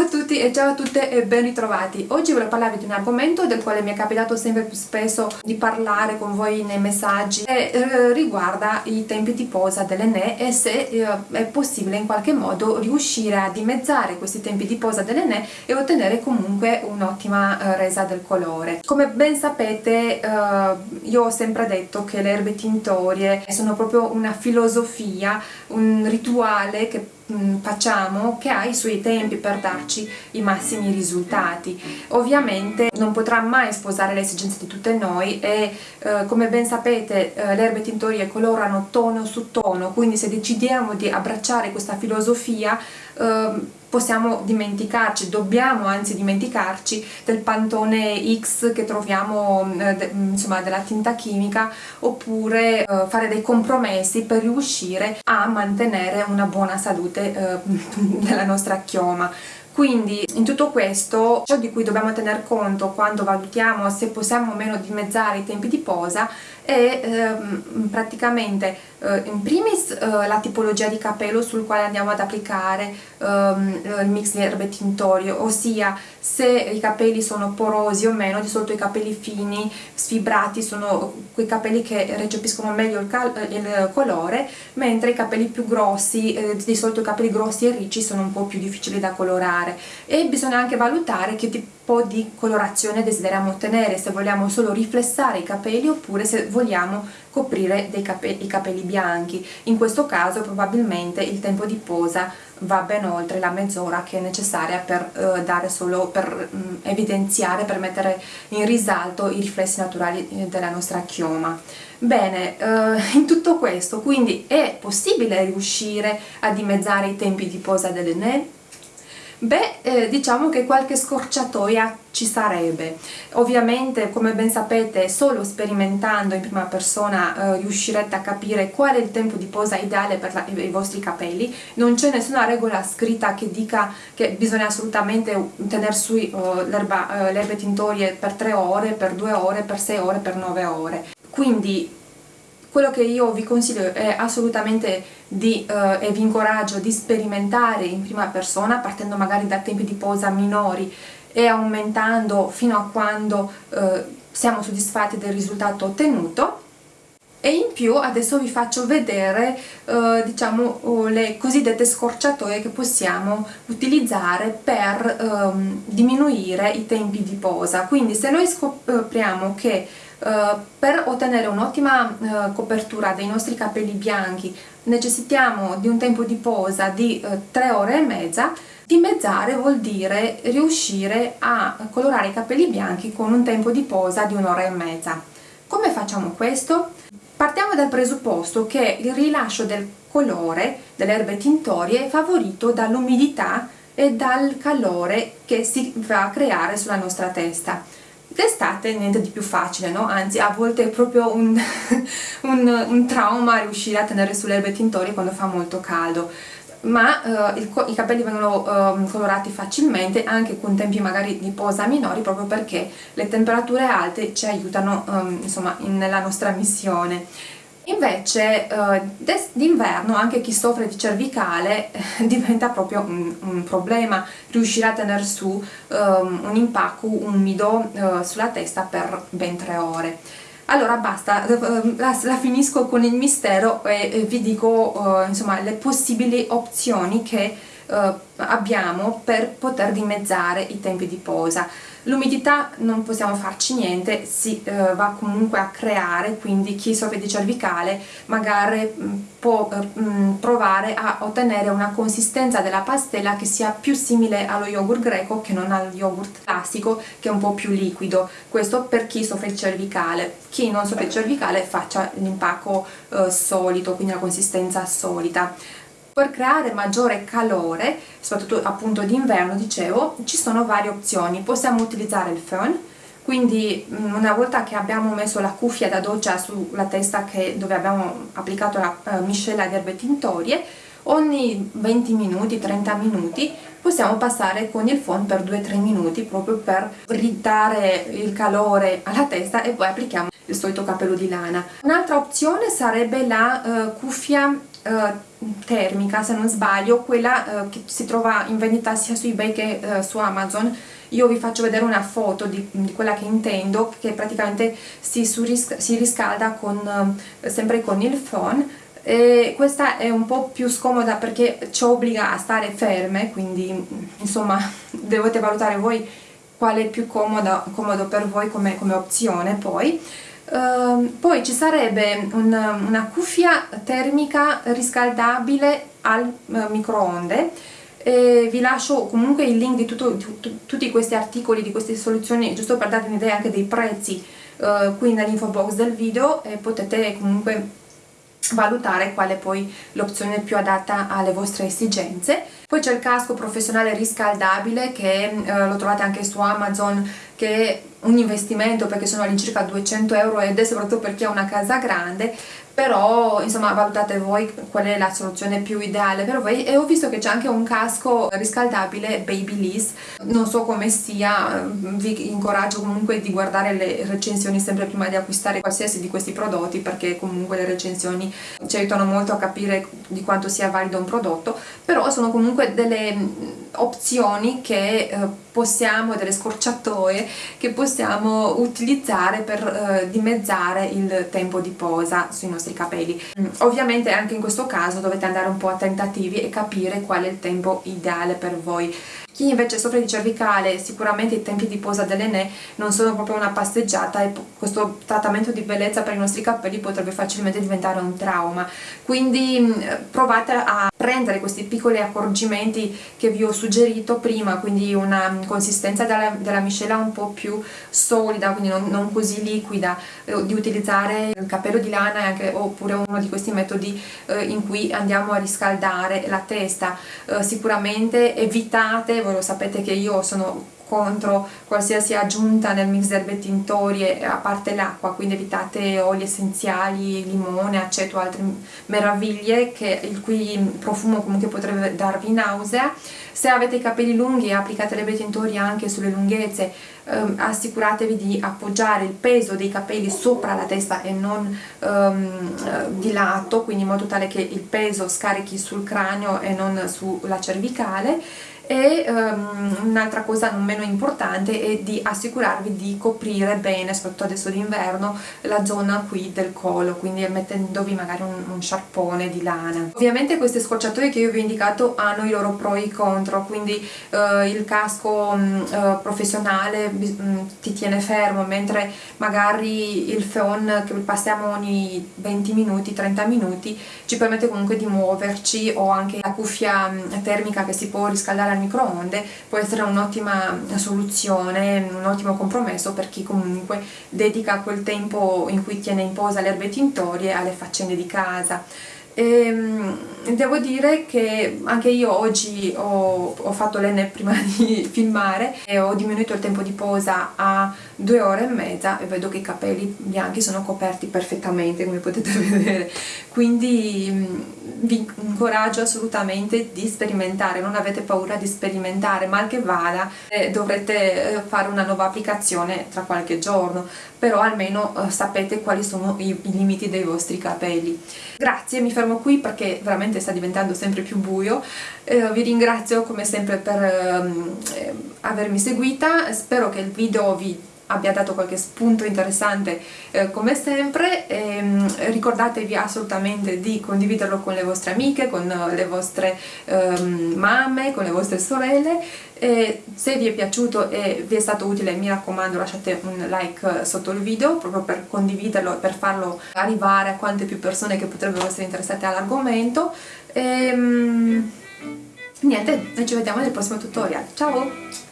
Ciao a tutti e ciao a tutte e ben ritrovati. Oggi voglio parlarvi di un argomento del quale mi è capitato sempre più spesso di parlare con voi nei messaggi e eh, riguarda i tempi di posa delle ne e se eh, è possibile in qualche modo riuscire a dimezzare questi tempi di posa delle ne e ottenere comunque un'ottima eh, resa del colore. Come ben sapete io ho sempre detto che le erbe tintorie sono proprio una filosofia, un rituale che facciamo che ha i suoi tempi per darci i massimi risultati. Ovviamente non potrà mai sposare le esigenze di tutte noi e eh, come ben sapete eh, le erbe tintorie colorano tono su tono quindi se decidiamo di abbracciare questa filosofia eh, possiamo dimenticarci, dobbiamo anzi dimenticarci del pantone X che troviamo eh, de, insomma della tinta chimica oppure eh, fare dei compromessi per riuscire a mantenere una buona salute eh, della nostra chioma quindi in tutto questo ciò di cui dobbiamo tener conto quando valutiamo se possiamo o meno dimezzare i tempi di posa è ehm, praticamente eh, in primis eh, la tipologia di capello sul quale andiamo ad applicare ehm, il mix di erbe tintorio, ossia se i capelli sono porosi o meno, di solito i capelli fini, sfibrati sono quei capelli che recepiscono meglio il, il colore, mentre i capelli più grossi, eh, di solito i capelli grossi e ricci sono un po' più difficili da colorare e bisogna anche valutare che tipo di colorazione desideriamo ottenere, se vogliamo solo riflessare i capelli oppure se vogliamo coprire capelli, i capelli bianchi. In questo caso probabilmente il tempo di posa va ben oltre la mezz'ora che è necessaria per eh, dare solo per mh, mm, evidenziare, per mettere in risalto i riflessi naturali eh, della nostra chioma. Bene, eh, in tutto questo quindi è possibile riuscire a dimezzare i tempi di posa delle ne? Beh, eh, diciamo che qualche scorciatoia ci sarebbe. Ovviamente, come ben sapete, solo sperimentando in prima persona eh, riuscirete a capire qual è il tempo di posa ideale per la, i vostri capelli. Non c'è nessuna regola scritta che dica che bisogna assolutamente tenere su uh, le erbe tintorie per 3 ore, per 2 ore, per 6 ore, per 9 ore. Quindi quello che io vi consiglio è assolutamente di, eh, e vi incoraggio di sperimentare in prima persona partendo magari da tempi di posa minori e aumentando fino a quando eh, siamo soddisfatti del risultato ottenuto. E in più adesso vi faccio vedere eh, diciamo oh, le cosiddette scorciatoie che possiamo utilizzare per ehm, diminuire i tempi di posa. Quindi se noi scopriamo che eh, per ottenere un'ottima uh, copertura dei nostri capelli bianchi necessitiamo di un tempo di posa di uh, 3 ore e mezza. Dimezzare vuol dire riuscire a colorare i capelli bianchi con un tempo di posa di un'ora e mezza. Come facciamo questo? partiamo dal presupposto che il rilascio del colore delle erbe tintorie è favorito dall'umidità e dal calore che si va a creare sulla nostra testa D'estate niente di più facile, no? Anzi, a volte è proprio un, un, un trauma riuscire a tenere sulle erbe tintorie quando fa molto caldo ma uh, il, i capelli vengono uh, colorati facilmente anche con tempi magari di posa minori proprio perché le temperature alte ci aiutano um, insomma in, nella nostra missione Invece eh, d'inverno anche chi soffre di cervicale diventa proprio un, un, problema riuscire a tenere su eh, un impacco umido eh, sulla testa per ben tre ore. Allora basta, eh, la, la finisco con il mistero e, e vi dico eh, insomma, le possibili opzioni che abbiamo per poter dimezzare i tempi di posa l'umidità non possiamo farci niente si eh, va comunque a creare quindi chi soffre di cervicale magari mm, può eh, mm, provare a ottenere una consistenza della pastella che sia più simile allo yogurt greco che non allo yogurt classico che è un po' più liquido. Questo per chi soffre di cervicale. Chi non soffre di cervicale faccia l'impacco eh, solito quindi la consistenza solita per creare maggiore calore, soprattutto appunto d'inverno, dicevo, ci sono varie opzioni. Possiamo utilizzare il fön, quindi mm, una volta che abbiamo messo la cuffia da doccia sulla testa che, dove abbiamo applicato la uh, miscela di erbe tintorie, ogni 20 minuti, 30 minuti possiamo passare con il phon per 2-3 minuti proprio per ridare il calore alla testa e poi applichiamo il solito capello di lana. Un'altra opzione sarebbe la uh, cuffia termica se non sbaglio quella uh, che si trova in vendita sia su ebay che uh, su amazon. Io vi faccio vedere una foto di, di quella che intendo che praticamente si, si riscalda con, sempre con il phone. E questa è un po' più scomoda perché ci obbliga a stare ferme quindi insomma dovete valutare voi quale è più comodo, comodo per voi come, come opzione poi Uh, poi ci sarebbe un, una cuffia termica riscaldabile al uh, microonde e vi lascio comunque il link di, tutto, di, tutti questi articoli, di queste soluzioni, giusto per darvi un'idea anche dei prezzi uh, qui nell'info box del video e potete comunque valutare quale poi l'opzione più adatta alle vostre esigenze. Poi c'è il casco professionale riscaldabile che eh, lo trovate anche su Amazon che è un investimento perché sono all'incirca 200 euro ed è soprattutto per chi ha una casa grande però insomma valutate voi qual è la soluzione più ideale. Per voi e ho visto che c'è anche un casco riscaldabile Babyliss non so come sia vi incoraggio comunque di guardare le recensioni sempre prima di acquistare qualsiasi di questi prodotti perché comunque le recensioni ci aiutano molto a capire di quanto sia valido un prodotto. Però sono comunque delle opzioni che eh, possiamo, delle scorciatoie che possiamo utilizzare per eh, dimezzare il tempo di posa sui nostri capelli. Mm, ovviamente anche in questo caso dovete andare un po' a tentativi e capire qual è il tempo ideale per voi. Chi invece soffre di cervicale sicuramente i tempi di posa dell'Ene non sono proprio una passeggiata e questo trattamento di bellezza per i nostri capelli potrebbe facilmente diventare un trauma. Quindi mm, provate a prendere questi piccoli accorgimenti che vi ho suggerito prima quindi una consistenza della, della miscela un po' più solida quindi non, non così liquida eh, di utilizzare il capello di lana anche, oppure uno di questi metodi eh, in cui andiamo a riscaldare la testa. Eh, sicuramente evitate lo sapete che io sono contro qualsiasi aggiunta nel mix erbe tintorie a parte l'acqua quindi evitate oli essenziali, limone, aceto, altre meraviglie che il cui profumo comunque potrebbe darvi nausea. Se avete i capelli lunghi applicate l'erbe tintorie anche sulle lunghezze ehm, assicuratevi di appoggiare il peso dei capelli sopra la testa e non ehm, di lato quindi in modo tale che il peso scarichi sul cranio e non sulla cervicale e um, un'altra cosa non meno importante è di assicurarvi di coprire bene, soprattutto adesso d'inverno, la zona qui del collo, quindi mettendovi magari un, un sciarpone di lana. Ovviamente queste scorciatoie che io vi ho indicato hanno i loro pro e i contro, quindi uh, il casco um, uh, professionale um, ti tiene fermo, mentre magari il phon che passiamo ogni 20 minuti, 30 minuti, ci permette comunque di muoverci o anche la cuffia termica che si può riscaldare microonde può essere un'ottima soluzione, un ottimo compromesso per chi comunque dedica quel tempo in cui tiene in posa le erbe tintorie alle faccende di casa. E, ehm, devo dire che anche io oggi ho, ho fatto l'N prima di filmare e ho diminuito il tempo di posa a due ore e mezza e vedo che i capelli bianchi sono coperti perfettamente come potete vedere. Quindi mm, vi incoraggio assolutamente di sperimentare non avete paura di sperimentare mal che vada eh, dovrete eh, fare una nuova applicazione tra qualche giorno però almeno eh, sapete quali sono i, i limiti dei vostri capelli. Grazie mi fermo qui perché veramente sta diventando sempre più buio. Eh, vi ringrazio come sempre per ehm, eh, avermi seguita. Spero che il video vi abbia dato qualche spunto interessante. Eh, come sempre e, ehm, ricordatevi assolutamente di condividerlo con le vostre amiche, con le vostre ehm, mamme, con le vostre sorelle. E se vi è piaciuto e vi è stato utile mi raccomando lasciate un like sotto il video proprio per condividerlo e per farlo arrivare a quante più persone che potrebbero essere interessate all'argomento. E ehm, niente, noi ci vediamo nel prossimo tutorial, ciao!